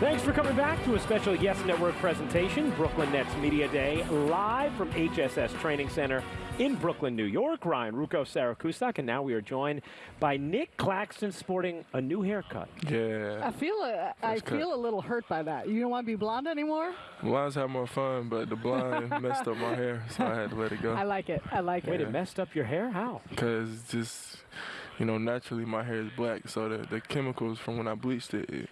Thanks for coming back to a special Yes Network presentation, Brooklyn Nets Media Day, live from HSS Training Center in Brooklyn, New York. Ryan Ruocco, Sarah Kustok, and now we are joined by Nic Claxton sporting a new haircut. Yeah. I feel uh, a, I cut. feel a little hurt by that. You don't want to be blonde anymore? Blondes have more fun, but the blonde messed up my hair, so I had to let it go. I like it. I like Wait, it. it messed up your hair? How? Because just, you know, naturally my hair is black, so the, the chemicals from when I bleached it, it,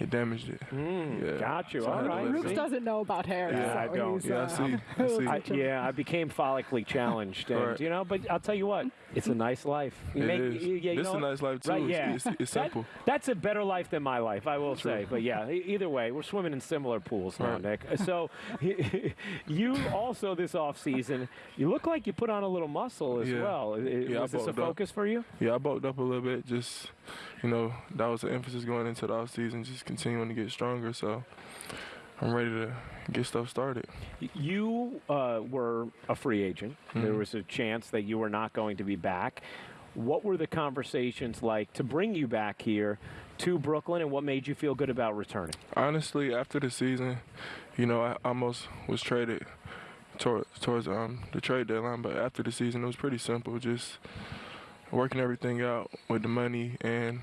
it damaged it. Mm, Yeah. Got you. So I All had to right. let it Rooks doesn't know about hair. Yeah, so I don't. he's, Yeah, I uh, see. I a little see. I, yeah, I became follically challenged, and Right. you know. But I'll tell you what, it's a nice life. You It make- is. you- yeah, you this is a nice life, too. Right, yeah. It's, it's That- simple. that's a better life than my life, I will say. But yeah, either way, we're swimming in similar pools now, Right. Nick. So you also this off season, you look like you put on a little muscle as Yeah. well. I- I- Yeah, I Was this a bulked up. focus for you? Yeah, I bulked up a little bit. Just, you know, that was the emphasis going into the off season, just continuing to get stronger. So I'm ready to get stuff started. You uh, were a free agent. There Mhm. was a chance that you were not going to be back. What were the conversations like to bring you back here to Brooklyn, and what made you feel good about returning? Honestly, after the season, you know, I almost was traded toward, towards um, the trade deadline. But after the season, it was pretty simple, just working everything out with the money and.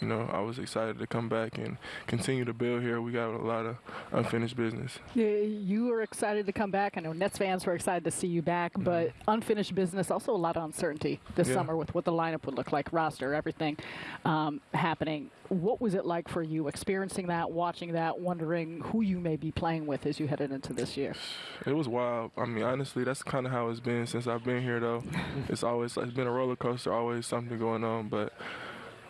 You know, I was excited to come back and continue to build here. We got a lot of unfinished business. Yeah, You were excited to come back. I know Nets fans were excited to see you back, but unfinished business, also a lot of uncertainty this Yeah. summer with what the lineup would look like, roster, everything um, happening. What was it like for you experiencing that, watching that, wondering who you may be playing with as you headed into this year? It was wild. I mean, honestly, that's kind of how it's been since I've been here. Though it's always it's been a roller coaster, always something going on. But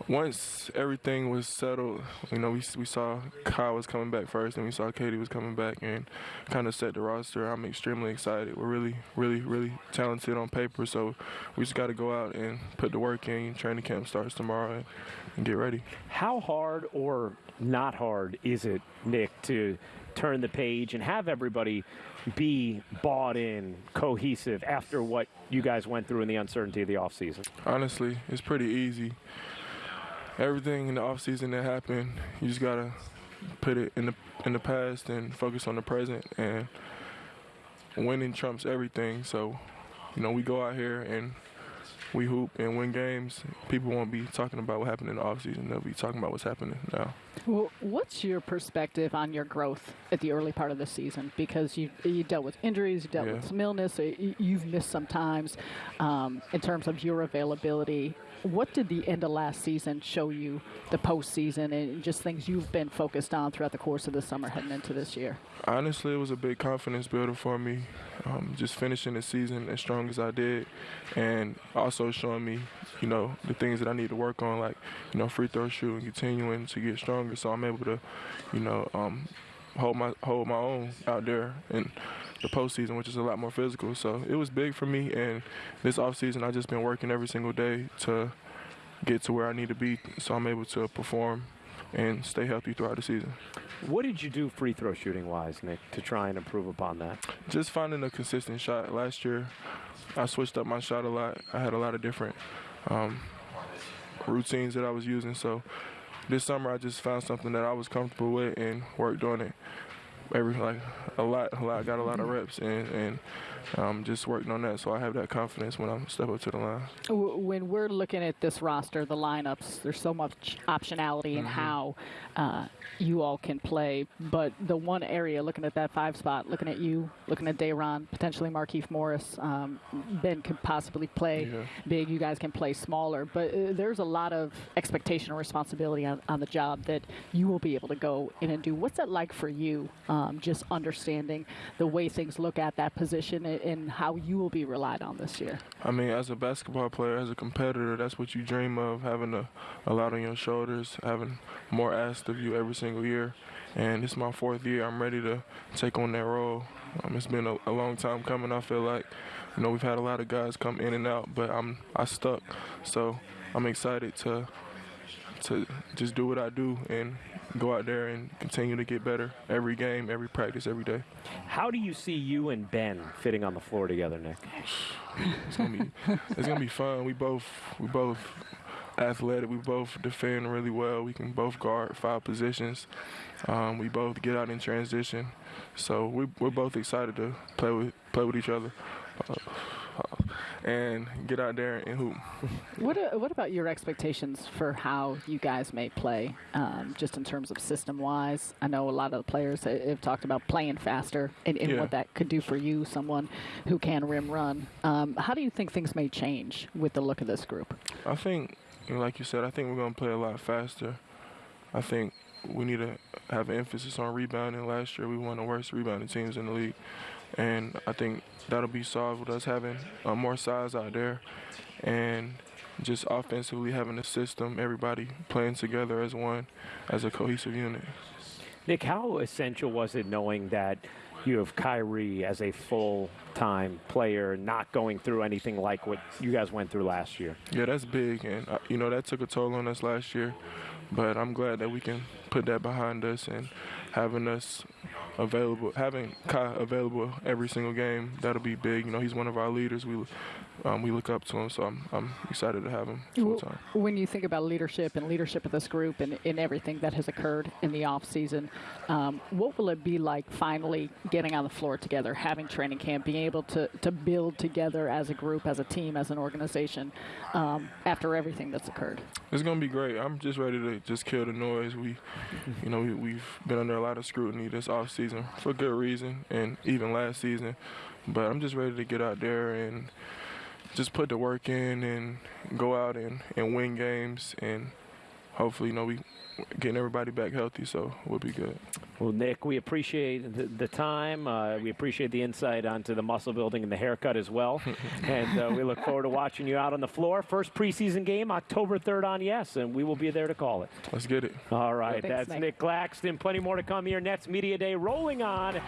once everything was settled, you know, we we saw Kyle was coming back first, and we saw KD was coming back, and kind of set the roster. I'm extremely excited. We're really, really, really talented on paper, so we just got to go out and put the work in. Training camp starts tomorrow, and, and get ready. How hard or not hard is it, Nick, to turn the page and have everybody be bought in, cohesive after what you guys went through in the uncertainty of the offseason? Honestly, it's pretty easy. Everything in the off season that happened, you just gotta put it in the in the past and focus on the present. And winning trumps everything. So, you know, we go out here and we hoop and win games. People won't be talking about what happened in the off season. They'll be talking about what's happening now. Well, what's your perspective on your growth at the early part of the season? Because you you dealt with injuries, you dealt Yeah. with some illness, so you, you've missed some times um, in terms of your availability. What did the end of last season show you, the postseason, and just things you've been focused on throughout the course of the summer heading into this year? Honestly, it was a big confidence builder for me. Um, just finishing the season as strong as I did, and also showing me, you know, the things that I need to work on, like, you know, free throw shooting, continuing to get stronger, so I'm able to, you know, um, hold my hold my own out there in the postseason, which is a lot more physical. So it was big for me, and this offseason I've just been working every single day to get to where I need to be, so I'm able to perform and stay healthy throughout the season. What did you do free throw shooting wise, Nick, to try and improve upon that? just finding a consistent shot. Last year, I switched up my shot a lot. I had a lot of different um, routines that I was using. So this summer, I just found something that I was comfortable with and worked on it. Every like a lot, a lot. Got a lot of reps and and um, just working on that. So I have that confidence when I step up to the line. When we're looking at this roster, the lineups, there's so much optionality in how uh, you all can play. But the one area, looking at that five spot, looking at you, looking at Day'Ron, potentially Markieff Morris, um, Ben could possibly play Yeah. big. You guys can play smaller. But uh, there's a lot of expectation and responsibility on, on the job that you will be able to go in and do. What's that like for you? Um, just understanding the way things look at that position and, how you will be relied on this year. I mean, as a basketball player, as a competitor, that's what you dream of, having a, a lot on your shoulders, having more asked of you every single year. And it's my fourth year. I'm ready to take on that role. Um, it's been a, a long time coming. I feel like, you know, we've had a lot of guys come in and out, but I'm I stuck. So I'm excited to to just do what I do and go out there and continue to get better every game, every practice, every day. How do you see you and Ben fitting on the floor together, Nick? It's gonna be it's gonna be fun. We both we both athletic. We both defend really well. We can both guard five positions. Um, we both get out in transition. So we, we're both excited to play with play with each other. And get out there and hoop. What, uh, what about your expectations for how you guys may play, um, just in terms of system wise? I know a lot of the players have talked about playing faster and, and Yeah. what that could do for you, someone who can rim run. Um, how do you think things may change with the look of this group? I think, like you said, I think we're going to play a lot faster. I think we need to have an emphasis on rebounding. Last year, we were one of the worst rebounding teams in the league. And I think that'll be solved with us having uh, more size out there and just offensively having a system, everybody playing together as one, as a cohesive unit. Nick, how essential was it knowing that you have Kyrie as a full-time player, not going through anything like what you guys went through last year? Yeah, that's big, and uh, you know that took a toll on us last year. But I'm glad that we can put that behind us and having us available, having Kai available every single game. That'll be big. You know, he's one of our leaders. We um, we look up to him, so I'm I'm excited to have him full time. When you think about leadership and leadership of this group and in everything that has occurred in the off season, um, what will it be like finally getting on the floor together, having training camp, being able to, to build together as a group, as a team, as an organization um, after everything that's occurred? It's gonna be great. I'm just ready to just kill the noise. We, you know, we, we've been under a lot of scrutiny this off season for good reason, and even last season. But I'm just ready to get out there and just put the work in and go out and, and win games and hopefully, you know, we getting everybody back healthy, so we'll be good. Well, Nick, we appreciate the, the time. Uh, we appreciate the insight onto the muscle building and the haircut as well. and uh, we look forward to watching you out on the floor. First preseason game, October 3rd on Yes, and we will be there to call it. Let's get it. All right, Thanks, that's Nick. Nic Claxton. Plenty more to come here. Nets Media Day rolling on